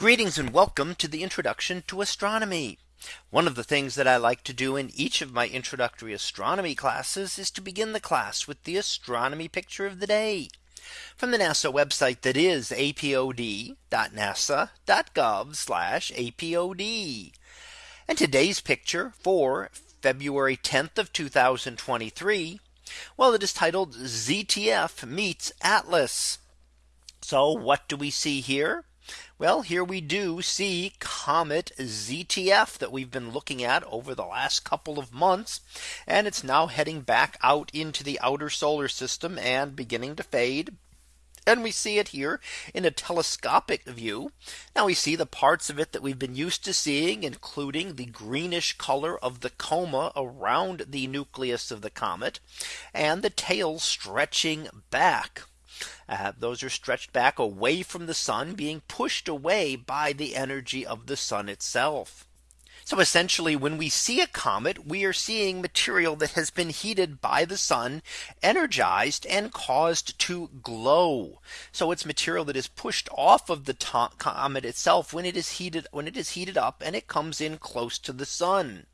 Greetings and welcome to the introduction to astronomy. One of the things that I like to do in each of my introductory astronomy classes is to begin the class with the astronomy picture of the day from the NASA website that is apod.nasa.gov apod. And today's picture for February 10th of 2023. Well, it is titled ZTF meets Atlas. So what do we see here? Well, here we do see Comet ZTF that we've been looking at over the last couple of months. And it's now heading back out into the outer solar system and beginning to fade. And we see it here in a telescopic view. Now we see the parts of it that we've been used to seeing, including the greenish color of the coma around the nucleus of the comet and the tail stretching back. Uh, those are stretched back away from the sun being pushed away by the energy of the sun itself. So essentially when we see a comet, we are seeing material that has been heated by the sun, energized and caused to glow. So it's material that is pushed off of the comet itself when it is heated when it is heated up and it comes in close to the sun.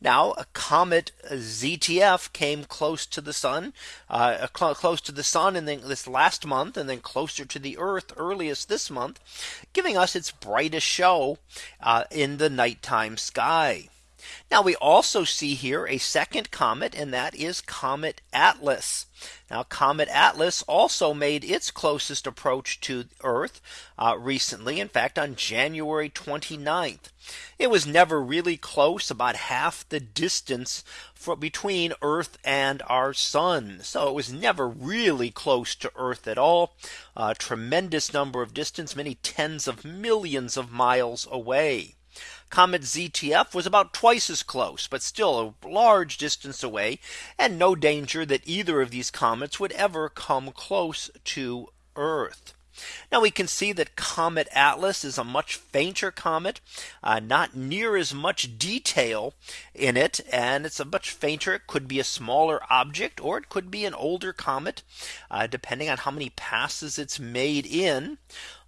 Now a comet ZTF came close to the sun, uh, cl close to the sun and then this last month and then closer to the Earth earliest this month, giving us its brightest show uh, in the nighttime sky. Now we also see here a second comet and that is Comet Atlas. Now Comet Atlas also made its closest approach to Earth uh, recently. In fact, on January 29th, it was never really close about half the distance for between Earth and our sun. So it was never really close to Earth at all. A tremendous number of distance, many tens of millions of miles away. Comet ZTF was about twice as close, but still a large distance away and no danger that either of these comets would ever come close to Earth. Now we can see that Comet Atlas is a much fainter comet, uh, not near as much detail in it. And it's a much fainter. It could be a smaller object or it could be an older comet, uh, depending on how many passes it's made in.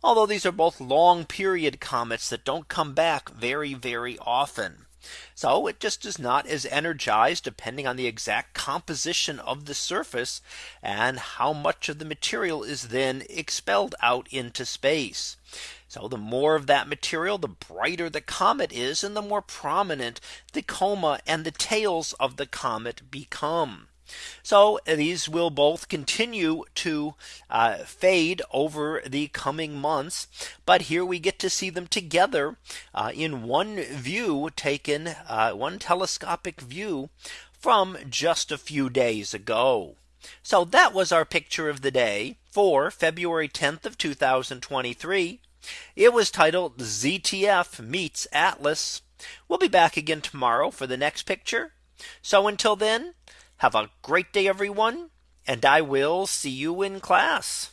Although these are both long period comets that don't come back very, very often. So it just is not as energized depending on the exact composition of the surface and how much of the material is then expelled out into space. So the more of that material, the brighter the comet is and the more prominent the coma and the tails of the comet become. So these will both continue to uh, fade over the coming months. But here we get to see them together uh, in one view taken uh, one telescopic view from just a few days ago. So that was our picture of the day for February 10th of 2023. It was titled ZTF meets Atlas. We'll be back again tomorrow for the next picture. So until then, have a great day, everyone. And I will see you in class.